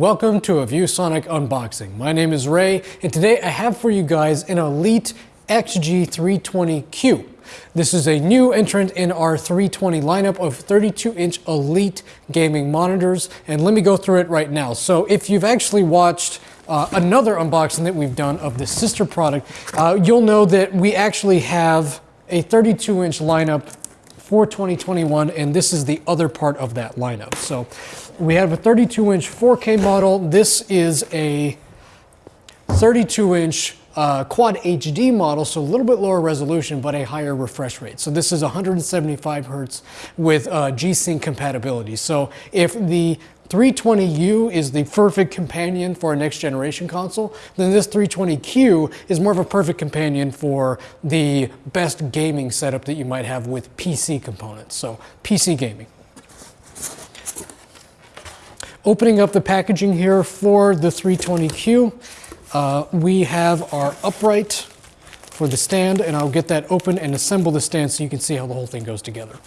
Welcome to a ViewSonic unboxing. My name is Ray, and today I have for you guys an Elite XG320Q. This is a new entrant in our 320 lineup of 32-inch Elite gaming monitors, and let me go through it right now. So if you've actually watched uh, another unboxing that we've done of the sister product, uh, you'll know that we actually have a 32-inch lineup for 2021, and this is the other part of that lineup. So we have a 32-inch 4K model. This is a 32-inch uh, quad HD model, so a little bit lower resolution, but a higher refresh rate. So this is 175 hertz with uh, G-Sync compatibility. So if the 320U is the perfect companion for a next generation console, then this 320Q is more of a perfect companion for the best gaming setup that you might have with PC components. So PC gaming. Opening up the packaging here for the 320Q, uh, we have our upright for the stand, and I'll get that open and assemble the stand so you can see how the whole thing goes together.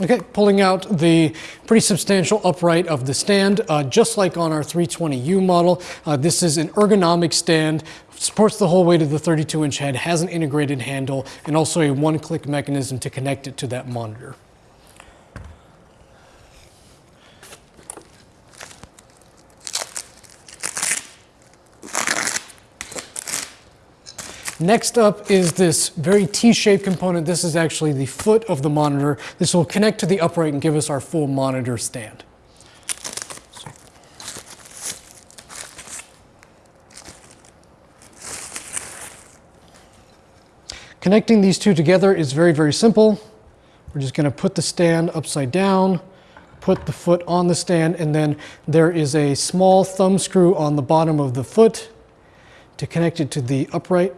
Okay, pulling out the pretty substantial upright of the stand, uh, just like on our 320U model. Uh, this is an ergonomic stand, supports the whole weight of the 32 inch head, has an integrated handle, and also a one click mechanism to connect it to that monitor. Next up is this very T-shaped component. This is actually the foot of the monitor. This will connect to the upright and give us our full monitor stand. Connecting these two together is very, very simple. We're just gonna put the stand upside down, put the foot on the stand, and then there is a small thumb screw on the bottom of the foot to connect it to the upright.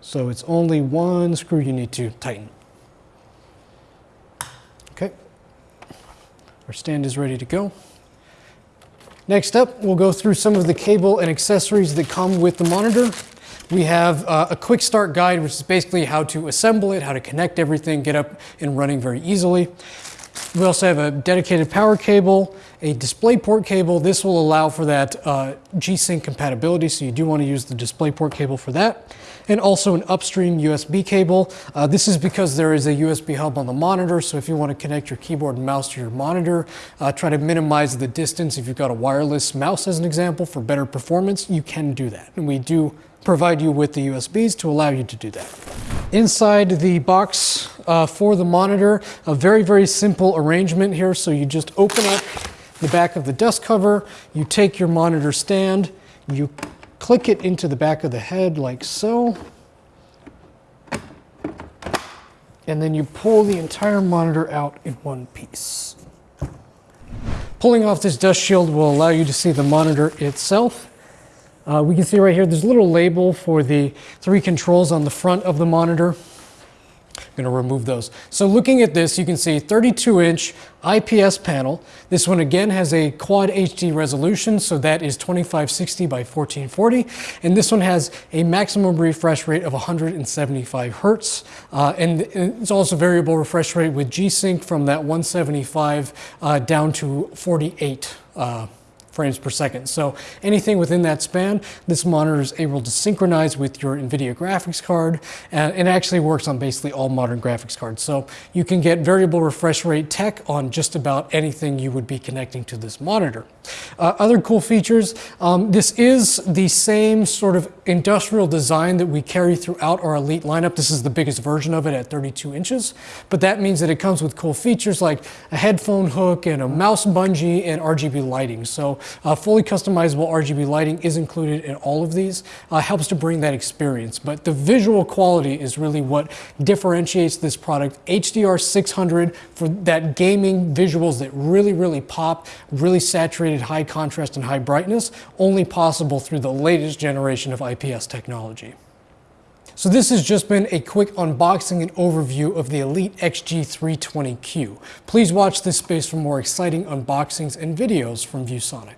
So it's only one screw you need to tighten. Okay, our stand is ready to go. Next up, we'll go through some of the cable and accessories that come with the monitor. We have uh, a quick start guide, which is basically how to assemble it, how to connect everything, get up and running very easily. We also have a dedicated power cable, a DisplayPort cable. This will allow for that uh, G-Sync compatibility, so you do want to use the DisplayPort cable for that. And also an upstream USB cable. Uh, this is because there is a USB hub on the monitor, so if you want to connect your keyboard and mouse to your monitor, uh, try to minimize the distance. If you've got a wireless mouse as an example for better performance, you can do that. And we do provide you with the USBs to allow you to do that. Inside the box uh, for the monitor, a very, very simple arrangement here. So you just open up the back of the dust cover, you take your monitor stand, you click it into the back of the head like so, and then you pull the entire monitor out in one piece. Pulling off this dust shield will allow you to see the monitor itself. Uh, we can see right here, there's a little label for the three controls on the front of the monitor. I'm going to remove those. So looking at this, you can see 32 inch IPS panel. This one again has a quad HD resolution, so that is 2560 by 1440. And this one has a maximum refresh rate of 175 hertz. Uh, and it's also variable refresh rate with G-Sync from that 175 uh, down to 48 uh, frames per second. So anything within that span, this monitor is able to synchronize with your NVIDIA graphics card and it actually works on basically all modern graphics cards. So you can get variable refresh rate tech on just about anything you would be connecting to this monitor. Uh, other cool features, um, this is the same sort of industrial design that we carry throughout our Elite lineup. This is the biggest version of it at 32 inches, but that means that it comes with cool features like a headphone hook and a mouse bungee and RGB lighting. So uh, fully customizable RGB lighting is included in all of these, uh, helps to bring that experience. But the visual quality is really what differentiates this product. HDR 600 for that gaming visuals that really, really pop, really saturated high contrast and high brightness, only possible through the latest generation of IPS technology. So this has just been a quick unboxing and overview of the Elite XG320Q. Please watch this space for more exciting unboxings and videos from ViewSonic.